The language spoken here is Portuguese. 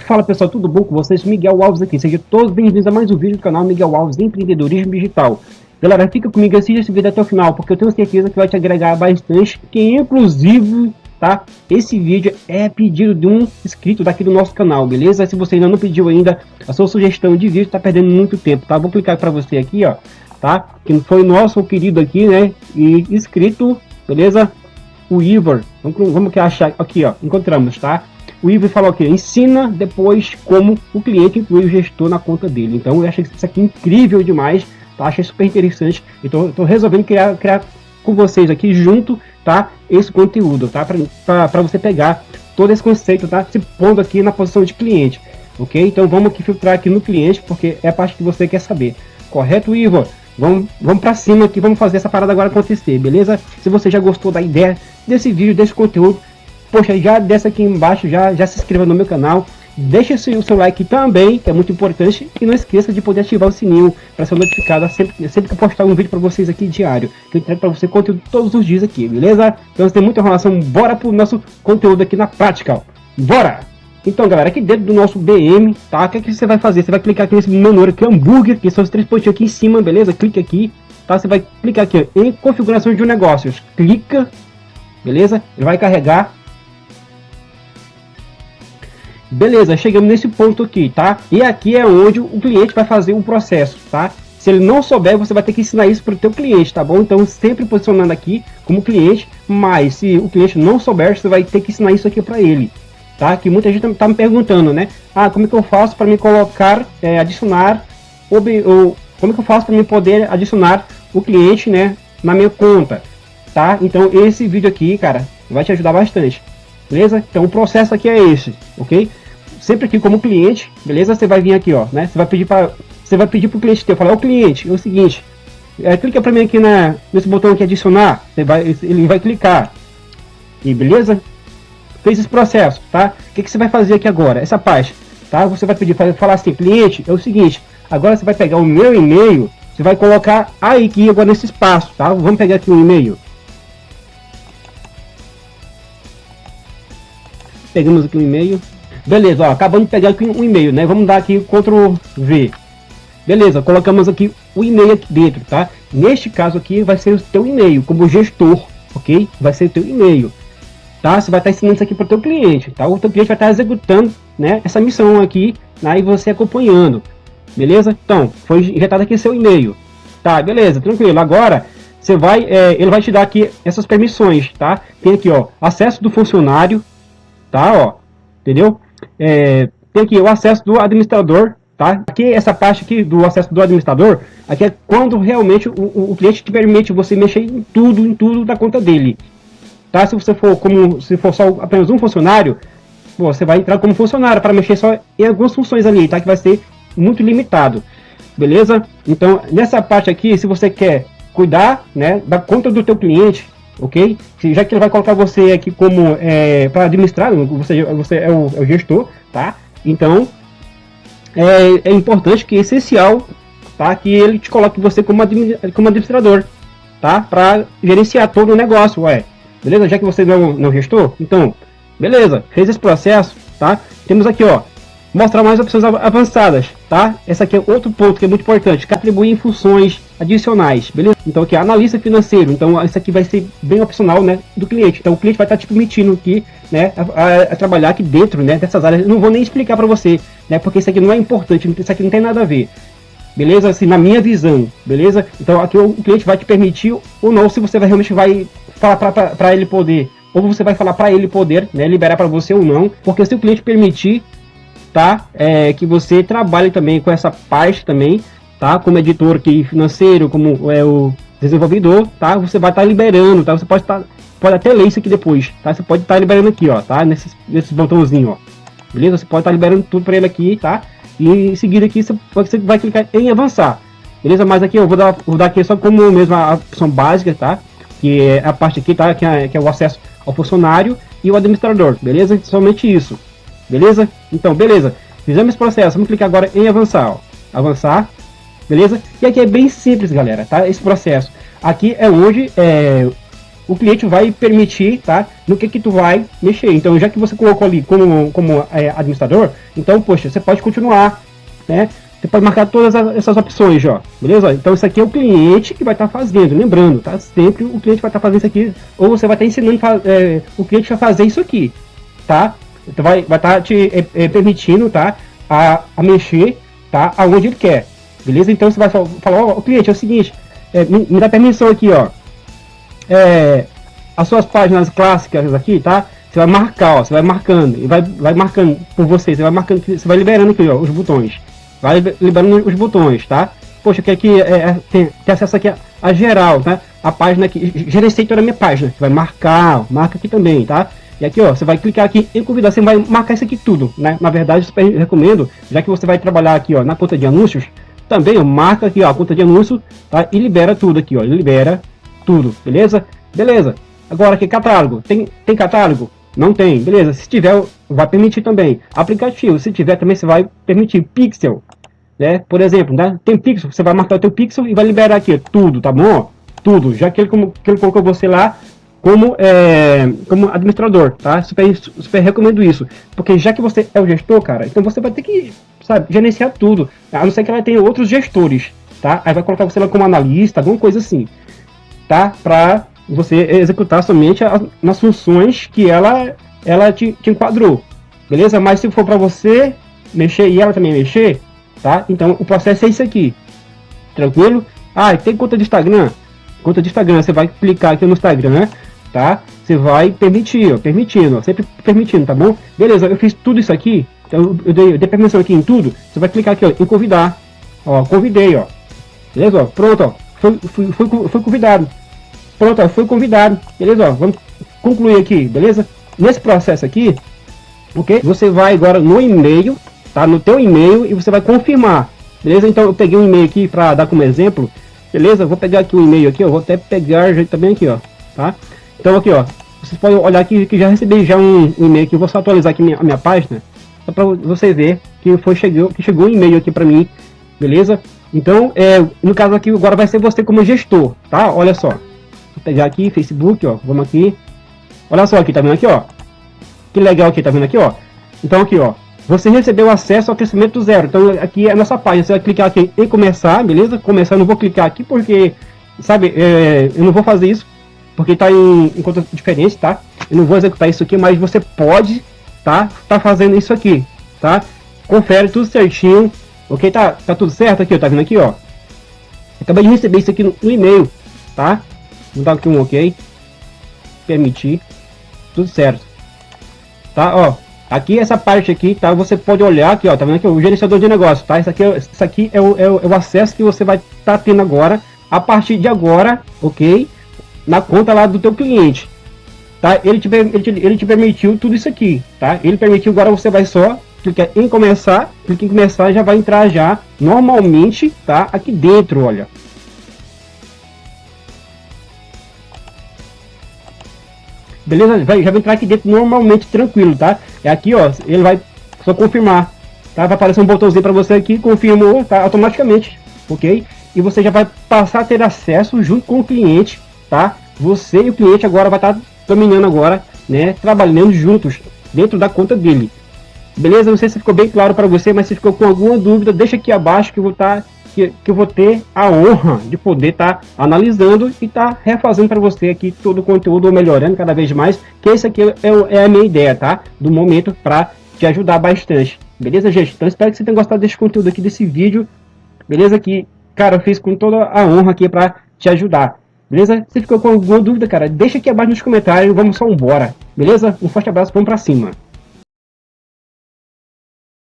Fala pessoal, tudo bom com vocês? Miguel Alves aqui, sejam todos bem-vindos a mais um vídeo do canal Miguel Alves Empreendedorismo Digital. Galera, fica comigo, assista esse vídeo até o final, porque eu tenho certeza que vai te agregar bastante, que inclusive, tá? Esse vídeo é pedido de um inscrito daqui do nosso canal, beleza? Se você ainda não pediu ainda a sua sugestão de vídeo, tá perdendo muito tempo, tá? Vou clicar para você aqui, ó, tá? Que foi nosso querido aqui, né? E inscrito, beleza? O Ivor, vamos, que achar aqui, ó, encontramos, tá? O Ivor falou aqui, ensina depois como o cliente inclui o gestor na conta dele. Então eu achei isso aqui incrível demais, tá? Achei super interessante. Então tô resolvendo criar, criar com vocês aqui junto, tá? Esse conteúdo, tá? Para você pegar todo esse conceito, tá? Se pondo aqui na posição de cliente, ok? Então vamos aqui filtrar aqui no cliente, porque é a parte que você quer saber. Correto, Ivor? Vamos, vamos para cima aqui, vamos fazer essa parada agora acontecer, beleza? Se você já gostou da ideia desse vídeo, desse conteúdo, poxa, já desce aqui embaixo, já, já se inscreva no meu canal, deixa o seu like também, que é muito importante, e não esqueça de poder ativar o sininho para ser notificado sempre, sempre que eu postar um vídeo para vocês aqui diário, que eu entrego para você conteúdo todos os dias aqui, beleza? Então, tem muita enrolação, bora pro nosso conteúdo aqui na prática, ó. bora! Então, galera, aqui dentro do nosso BM, tá? O que, é que você vai fazer? Você vai clicar aqui nesse menu aqui, hambúrguer, que são os três pontinhos aqui em cima, beleza? Clique aqui, tá? Você vai clicar aqui ó, em configuração de negócios. Clica, beleza? Ele vai carregar. Beleza, chegamos nesse ponto aqui, tá? E aqui é onde o cliente vai fazer o processo, tá? Se ele não souber, você vai ter que ensinar isso para o teu cliente, tá bom? Então, sempre posicionando aqui como cliente, mas se o cliente não souber, você vai ter que ensinar isso aqui para ele, tá? Que muita gente está me perguntando, né? Ah, como é que eu faço para me colocar, é, adicionar, ou, ou, como é que eu faço para me poder adicionar o cliente, né, na minha conta, tá? Então esse vídeo aqui, cara, vai te ajudar bastante, beleza? Então o processo aqui é esse, ok? Sempre aqui como cliente, beleza? Você vai vir aqui, ó, né? Você vai pedir para, você vai pedir para o cliente teu, falar, o cliente, é o seguinte, é, clica para mim aqui na, nesse botão aqui adicionar, você vai, ele vai clicar, e beleza? Fez esse processo, tá? O que, que você vai fazer aqui agora? Essa parte, tá? Você vai pedir, falar assim, cliente, é o seguinte, agora você vai pegar o meu e-mail, você vai colocar aí aqui agora nesse espaço, tá? Vamos pegar aqui um e-mail. Pegamos aqui um e-mail. Beleza, ó, acabamos de pegar aqui um e-mail, né? Vamos dar aqui Ctrl V. Beleza, colocamos aqui o e-mail aqui dentro, tá? Neste caso aqui vai ser o teu e-mail, como gestor, ok? Vai ser o teu e-mail tá? Você vai estar ensinando isso aqui para o teu cliente, tá? O teu cliente vai estar executando, né, essa missão aqui, né, e você acompanhando, beleza? Então, foi injetado aqui seu e-mail, tá? Beleza, tranquilo. Agora, você vai, é, ele vai te dar aqui essas permissões, tá? Tem aqui, ó, acesso do funcionário, tá? Ó, entendeu? É, tem aqui o acesso do administrador, tá? Aqui, essa parte aqui do acesso do administrador, aqui é quando realmente o, o cliente te permite você mexer em tudo, em tudo da conta dele, Tá? Se você for como se for só apenas um funcionário, você vai entrar como funcionário para mexer só em algumas funções ali, tá? Que vai ser muito limitado. Beleza? Então, nessa parte aqui, se você quer cuidar, né, da conta do teu cliente, ok? Já que ele vai colocar você aqui como é, para administrar, você, você é o, é o, gestor, tá? Então, é, é, importante que é essencial, tá? Que ele te coloque você como, administrador, tá? Para gerenciar todo o negócio, ué. Beleza? Já que você não, não gestor, então, beleza, fez esse processo, tá? Temos aqui, ó, mostrar mais opções avançadas, tá? Esse aqui é outro ponto que é muito importante, que atribui funções adicionais, beleza? Então aqui, analista financeiro, então isso aqui vai ser bem opcional, né, do cliente. Então o cliente vai estar te permitindo aqui, né, a, a, a, trabalhar aqui dentro, né, dessas áreas. Eu não vou nem explicar para você, né, porque isso aqui não é importante, isso aqui não tem nada a ver. Beleza? Assim, na minha visão, beleza? Então aqui o cliente vai te permitir ou não, se você vai, realmente vai falar para ele poder, ou você vai falar para ele poder, né, liberar para você ou não, porque se o cliente permitir, tá, é, que você trabalhe também com essa parte também, tá, como editor aqui financeiro, como é o desenvolvedor, tá, você vai estar tá liberando, tá, você pode estar, tá, pode até ler isso aqui depois, tá, você pode estar tá liberando aqui, ó, tá, nesse, nesse botãozinho, ó, beleza, você pode estar tá liberando tudo para ele aqui, tá, e em seguida aqui você vai clicar em avançar, beleza, mas aqui eu vou dar, vou dar aqui só como mesmo a opção básica, tá, que é a parte aqui, tá? Que é, que é o acesso ao funcionário e o administrador, beleza? Somente isso, beleza? Então, beleza. Fizemos esse processo, vamos clicar agora em avançar, ó. Avançar, beleza? E aqui é bem simples, galera, tá? Esse processo. Aqui é onde é, o cliente vai permitir, tá? No que que tu vai mexer. Então, já que você colocou ali como, como é, administrador, então, poxa, você pode continuar, né? Você pode marcar todas essas opções, ó, beleza? Então isso aqui é o cliente que vai estar tá fazendo, lembrando, tá? Sempre o cliente vai estar tá fazendo isso aqui, ou você vai estar tá ensinando é, o cliente a fazer isso aqui, tá? Então vai estar tá te é, é, permitindo, tá? A, a mexer, tá? Aonde ele quer, beleza? Então você vai falar, ó, cliente, é o seguinte, é, me, me, dá permissão aqui, ó. É, as suas páginas clássicas aqui, tá? Você vai marcar, ó, você vai marcando, e vai, vai marcando por você, você vai marcando, você vai liberando aqui, ó, os botões vai liberando os botões, tá? Poxa, que aqui é, é, tem, tem, acesso aqui a, a, geral, tá? A página aqui, gerenciei toda a minha página. Você vai marcar, marca aqui também, tá? E aqui, ó, você vai clicar aqui em convidar, você vai marcar isso aqui tudo, né? Na verdade, eu recomendo, já que você vai trabalhar aqui, ó, na conta de anúncios, também, ó, marca aqui, ó, a conta de anúncio, tá? E libera tudo aqui, ó, libera tudo, beleza? Beleza. Agora aqui, catálogo. Tem, tem catálogo? Não tem, beleza. Se tiver, vai permitir também. Aplicativo, se tiver também, você vai permitir. Pixel, né? Por exemplo, né? tem pixel, você vai marcar o teu pixel e vai liberar aqui tudo, tá bom? Tudo, já que ele, como, que ele colocou você lá como, é, como administrador, tá? Super, super recomendo isso, porque já que você é o gestor, cara, então você vai ter que, sabe, gerenciar tudo, a não ser que ela tenha outros gestores, tá? Aí vai colocar você lá como analista, alguma coisa assim, tá? Pra você executar somente as, nas funções que ela, ela te, te enquadrou, beleza? Mas se for para você mexer e ela também mexer, tá? Então o processo é isso aqui, tranquilo? Ah, tem conta de Instagram? Conta de Instagram, você vai clicar aqui no Instagram, tá? Você vai permitir, ó, permitindo, ó, sempre permitindo, tá bom? Beleza, eu fiz tudo isso aqui, então eu dei, eu dei permissão aqui em tudo, você vai clicar aqui, ó, em convidar, ó, convidei, ó, beleza, ó, pronto, ó, foi, convidado, pronto, ó, foi convidado, beleza, ó, vamos concluir aqui, beleza? Nesse processo aqui, ok? Você vai agora no e-mail, tá? No teu e-mail e você vai confirmar, beleza? Então eu peguei um e-mail aqui para dar como exemplo, beleza? Vou pegar aqui o um e-mail aqui, ó, vou até pegar também aqui, ó, tá? Então aqui, ó, vocês podem olhar aqui que já recebi já um, um e-mail aqui, vou só atualizar aqui minha, a minha página, só para você ver que foi chegou, que chegou um e-mail aqui para mim, beleza? Então, é, no caso aqui agora vai ser você como gestor, tá? Olha só, vou pegar aqui Facebook, ó, vamos aqui, olha só aqui, tá vendo aqui, ó? Que legal aqui, tá vendo aqui, ó? Então aqui, ó, você recebeu acesso ao crescimento zero. Então aqui é a nossa página, você vai clicar aqui em começar, beleza? Começar, eu não vou clicar aqui porque, sabe, é, eu não vou fazer isso, porque está em, em conta diferente, tá? Eu não vou executar isso aqui, mas você pode, tá? Tá fazendo isso aqui, tá? Confere tudo certinho, ok? Tá, tá tudo certo aqui, ó, tá vendo aqui, ó? Acabei de receber isso aqui no, no e-mail, tá? Vou dar aqui um ok. Permitir. Tudo certo. Tá, ó. Aqui, essa parte aqui, tá? Você pode olhar aqui, ó, tá vendo aqui? O gerenciador de negócio, tá? Isso aqui, é, isso aqui é, o, é, o, é o acesso que você vai estar tá tendo agora, a partir de agora, ok? Na conta lá do teu cliente, tá? Ele te, ele te, ele te permitiu tudo isso aqui, tá? Ele permitiu, agora você vai só clicar em começar, clicar em começar, já vai entrar já, normalmente, tá? Aqui dentro, olha. Beleza? Vai, já vai entrar aqui dentro normalmente, tranquilo, tá? É aqui, ó, ele vai só confirmar, tá? Vai aparecer um botãozinho para você aqui, confirmou, tá? Automaticamente, ok? E você já vai passar a ter acesso junto com o cliente, tá? Você e o cliente agora vai estar tá dominando agora, né? Trabalhando juntos dentro da conta dele. Beleza? Não sei se ficou bem claro para você, mas se ficou com alguma dúvida, deixa aqui abaixo que eu vou estar tá que, que eu vou ter a honra de poder estar tá analisando e estar tá refazendo para você aqui todo o conteúdo, melhorando cada vez mais, que esse aqui é, é a minha ideia, tá? Do momento para te ajudar bastante. Beleza, gente? Então espero que você tenha gostado desse conteúdo aqui, desse vídeo. Beleza? Que, cara, eu fiz com toda a honra aqui para te ajudar. Beleza? Se ficou com alguma dúvida, cara, deixa aqui abaixo nos comentários. Vamos só embora. Beleza? Um forte abraço, vamos para cima.